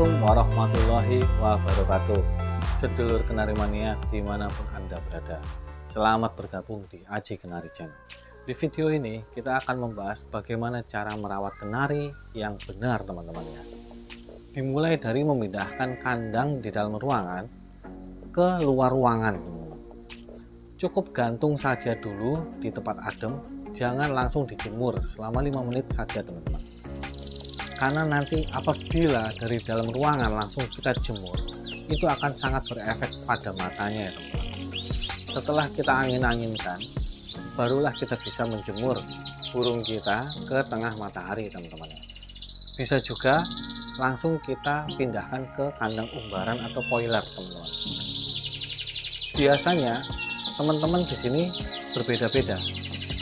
Assalamualaikum warahmatullahi wabarakatuh. Sedulur Kenari Mania di mana pun Anda berada. Selamat bergabung di Aji Kenari Channel. Di video ini kita akan membahas bagaimana cara merawat kenari yang benar teman-teman ya. Dimulai dari memindahkan kandang di dalam ruangan ke luar ruangan. Cukup gantung saja dulu di tempat adem. Jangan langsung dijemur selama 5 menit saja teman-teman karena nanti apabila dari dalam ruangan langsung kita jemur itu akan sangat berefek pada matanya ya teman-teman. Setelah kita angin-anginkan barulah kita bisa menjemur burung kita ke tengah matahari teman-teman. Bisa juga langsung kita pindahkan ke kandang umbaran atau poiler teman-teman. Biasanya teman-teman di sini berbeda-beda.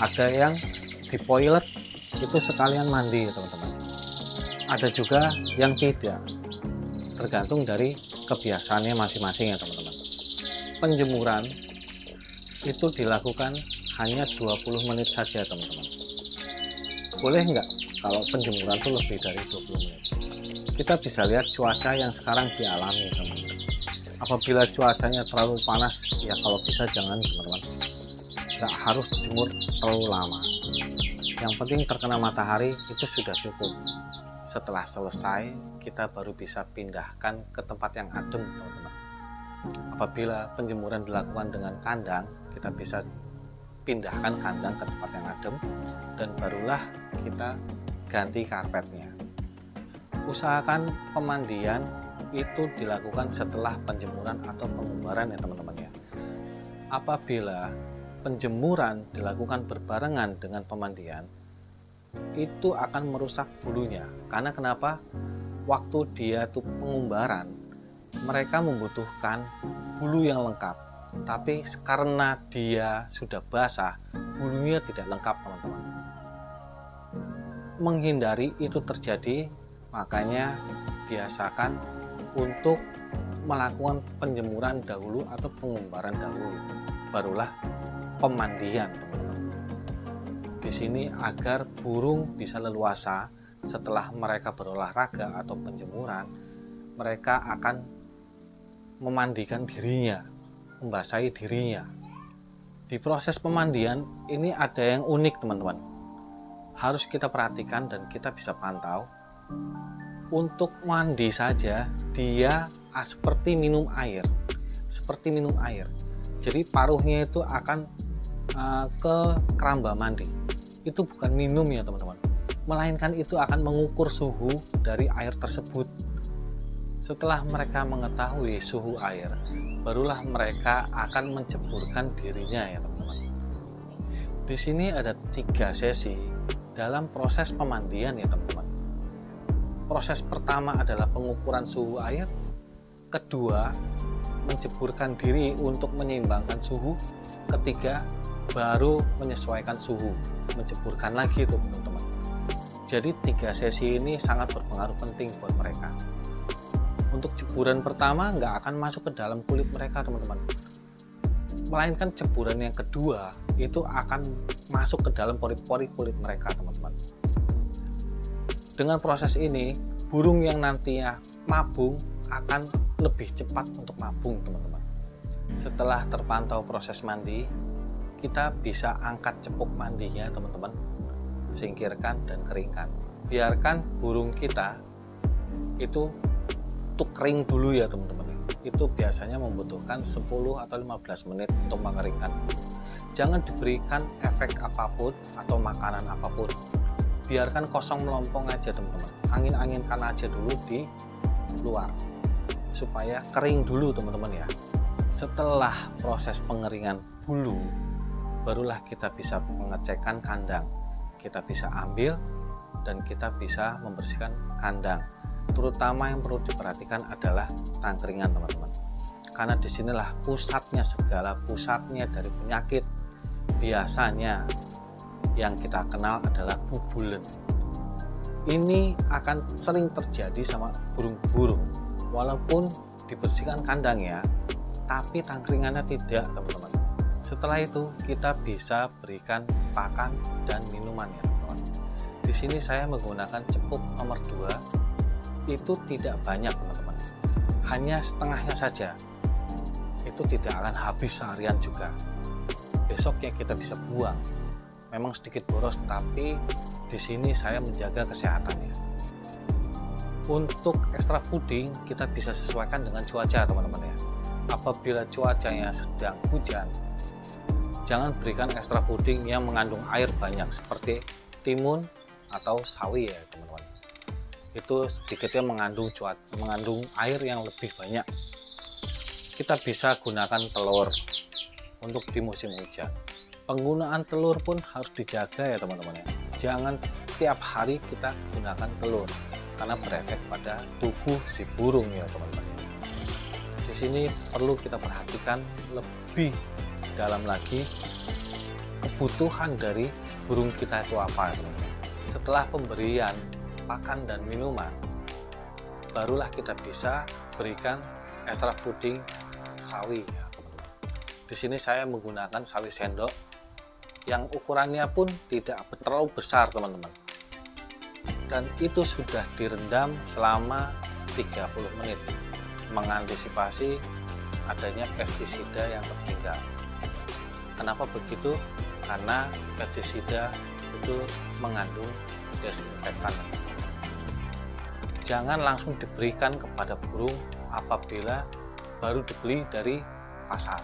Ada yang di poilet itu sekalian mandi teman-teman ada juga yang tidak. Tergantung dari kebiasaannya masing-masing ya teman-teman. Penjemuran itu dilakukan hanya 20 menit saja teman-teman. Boleh enggak kalau penjemuran itu lebih dari 20 menit? Kita bisa lihat cuaca yang sekarang dialami teman-teman. Apabila cuacanya terlalu panas ya kalau bisa jangan teman-teman. Enggak harus jemur terlalu lama. Yang penting terkena matahari itu sudah cukup setelah selesai kita baru bisa pindahkan ke tempat yang adem teman-teman. Apabila penjemuran dilakukan dengan kandang kita bisa pindahkan kandang ke tempat yang adem dan barulah kita ganti karpetnya. Usahakan pemandian itu dilakukan setelah penjemuran atau pengumbaran ya teman-teman ya. Apabila penjemuran dilakukan berbarengan dengan pemandian itu akan merusak bulunya. Karena kenapa? Waktu dia tuh pengumbaran mereka membutuhkan bulu yang lengkap. Tapi karena dia sudah basah bulunya tidak lengkap teman-teman. Menghindari itu terjadi makanya biasakan untuk melakukan penjemuran dahulu atau pengumbaran dahulu. Barulah pemandian teman-teman di sini agar burung bisa leluasa setelah mereka berolahraga atau penjemuran, mereka akan memandikan dirinya, membasahi dirinya. Di proses pemandian ini ada yang unik teman-teman. Harus kita perhatikan dan kita bisa pantau. Untuk mandi saja dia seperti minum air, seperti minum air. Jadi paruhnya itu akan ke keramba mandi itu bukan minum ya teman-teman. Melainkan itu akan mengukur suhu dari air tersebut. Setelah mereka mengetahui suhu air barulah mereka akan menceburkan dirinya ya teman-teman. Di sini ada tiga sesi dalam proses pemandian ya teman-teman. Proses pertama adalah pengukuran suhu air. Kedua menceburkan diri untuk menyeimbangkan suhu. Ketiga baru menyesuaikan suhu menceburkan lagi itu teman-teman. Jadi tiga sesi ini sangat berpengaruh penting buat mereka. Untuk ceburan pertama nggak akan masuk ke dalam kulit mereka teman-teman. Melainkan ceburan yang kedua itu akan masuk ke dalam pori-pori kulit mereka teman-teman. Dengan proses ini burung yang nantinya mabung akan lebih cepat untuk mabung teman-teman. Setelah terpantau proses mandi kita bisa angkat cepuk mandinya teman-teman. Singkirkan dan keringkan. Biarkan burung kita itu tuh kering dulu ya teman-teman. Itu biasanya membutuhkan 10 atau 15 menit untuk mengeringkan. Jangan diberikan efek apa pun atau makanan apa pun. Biarkan kosong melompong aja teman-teman. Angin-anginkan aja dulu di luar supaya kering dulu teman-teman ya. Setelah proses pengeringan bulu barulah kita bisa mengecekkan kandang. Kita bisa ambil dan kita bisa membersihkan kandang. Terutama yang perlu diperhatikan adalah tangkringan teman-teman. Karena di sinilah pusatnya segala pusatnya dari penyakit. Biasanya yang kita kenal adalah bubulen. Ini akan sering terjadi sama burung-burung. Walaupun dibersihkan kandangnya tapi tangkringannya tidak teman-teman setelah itu kita bisa berikan pakan dan minuman ya teman-teman. Di sini saya menggunakan cepuk nomor 2 itu tidak banyak teman-teman. Hanya setengahnya saja. Itu tidak akan habis seharian juga. Besoknya kita bisa buang. Memang sedikit boros tapi di sini saya menjaga kesehatannya untuk extra puding kita bisa sesuaikan dengan cuaca teman-teman ya. Apabila cuacanya sedang hujan jangan berikan extra puding yang mengandung air banyak seperti timun atau sawi ya teman-teman. Itu sedikitnya mengandung cuaca mengandung air yang lebih banyak. Kita bisa gunakan telur untuk di musim hujan. Penggunaan telur pun harus dijaga ya teman-teman ya. Jangan tiap hari kita gunakan telur karena berefek pada tubuh si burung ya teman-teman. Di sini perlu kita perhatikan lebih dalam lagi kebutuhan dari burung kita itu apa setelah pemberian pakan dan minuman barulah kita bisa berikan extra puding sawi ya di sini saya menggunakan sawi sendok yang ukurannya pun tidak terlalu besar teman-teman. Dan itu sudah direndam selama 30 menit mengantisipasi adanya pestisida yang tertinggal kenapa begitu? Karena pestisida itu mengandung desinfektan. Jangan langsung diberikan kepada burung apabila baru dibeli dari pasar.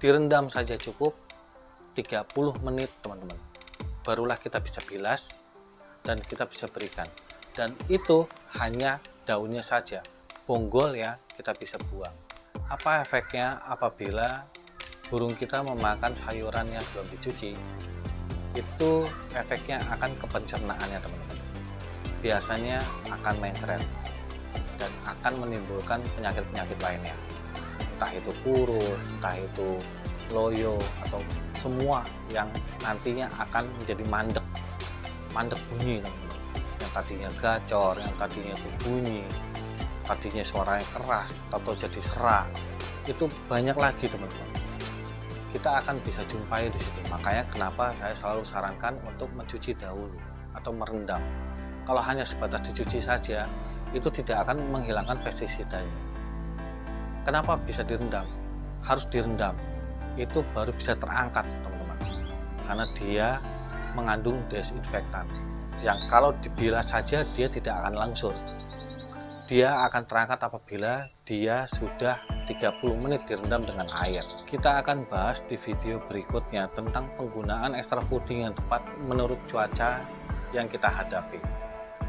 Direndam saja cukup 30 menit teman-teman. Barulah kita bisa bilas dan kita bisa berikan. Dan itu hanya daunnya saja. Bonggol ya kita bisa buang. Apa efeknya apabila burung kita memakan sayuran yang belum dicuci. Itu efeknya akan ke pencernaannya teman-teman. Biasanya akan mencret dan akan menimbulkan penyakit-penyakit lainnya. Entah itu kurus entah itu loyo atau semua yang nantinya akan menjadi mandek. Mandek bunyi yang tadinya gacor yang tadinya itu bunyi tadinya suaranya keras atau jadi serak. Itu banyak lagi teman-teman kita akan bisa jumpai di situ. Makanya kenapa saya selalu sarankan untuk mencuci dahulu atau merendam. Kalau hanya sebatas dicuci saja itu tidak akan menghilangkan pestisidanya kenapa bisa direndam? Harus direndam. Itu baru bisa terangkat teman-teman. Karena dia mengandung desinfektan. Yang kalau dibilas saja dia tidak akan langsung. Dia akan terangkat apabila dia sudah 30 menit direndam dengan air. Kita akan bahas di video berikutnya tentang penggunaan extra puding yang tepat menurut cuaca yang kita hadapi.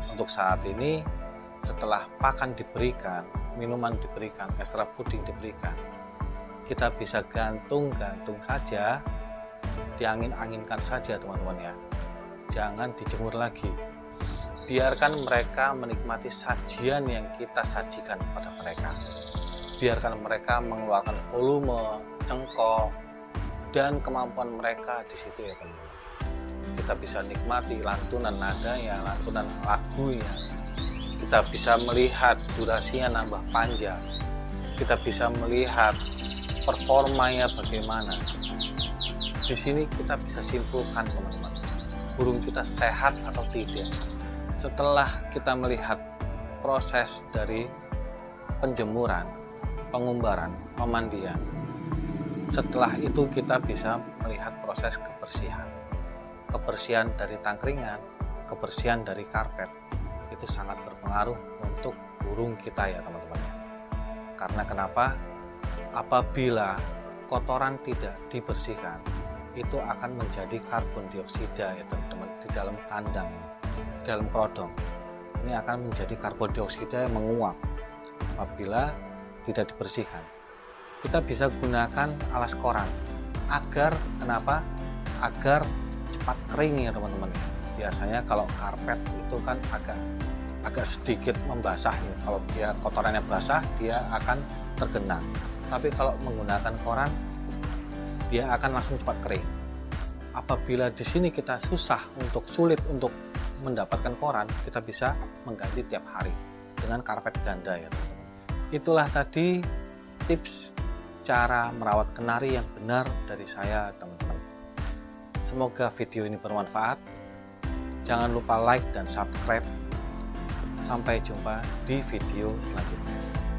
Untuk saat ini setelah pakan diberikan minuman diberikan extra puding diberikan kita bisa gantung-gantung saja diangin-anginkan saja teman-teman ya. Jangan dijemur lagi. Biarkan mereka menikmati sajian yang kita sajikan kepada mereka biarkan mereka mengeluarkan volume cengkok dan kemampuan mereka di situ ya teman-teman. Kita bisa nikmati lantunan nadanya lantunan lagunya. Kita bisa melihat durasinya nambah panjang. Kita bisa melihat performanya bagaimana. Di sini kita bisa simpulkan teman-teman burung kita sehat atau tidak. Setelah kita melihat proses dari penjemuran pengumbaran pemandian. Setelah itu kita bisa melihat proses kebersihan. Kebersihan dari tangkringan kebersihan dari karpet itu sangat berpengaruh untuk burung kita ya teman-teman. Karena kenapa? Apabila kotoran tidak dibersihkan itu akan menjadi karbon dioksida ya teman-teman di dalam kandang di dalam kerodong. Ini akan menjadi karbon dioksida yang menguap. Apabila tidak dibersihkan. Kita bisa gunakan alas koran agar kenapa? Agar cepat kering ya teman-teman. Biasanya kalau karpet itu kan agak agak sedikit membasah ya. Kalau dia kotorannya basah dia akan tergenang. Tapi kalau menggunakan koran dia akan langsung cepat kering. Apabila di sini kita susah untuk sulit untuk mendapatkan koran kita bisa mengganti tiap hari dengan karpet ganda ya itulah tadi tips cara merawat kenari yang benar dari saya teman-teman. Semoga video ini bermanfaat. Jangan lupa like dan subscribe. Sampai jumpa di video selanjutnya.